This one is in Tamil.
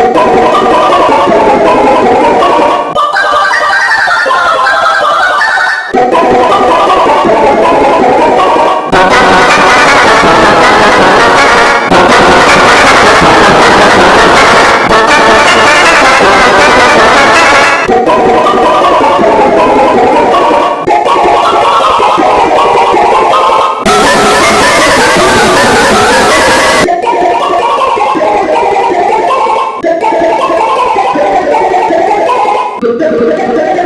Oh, Tudo é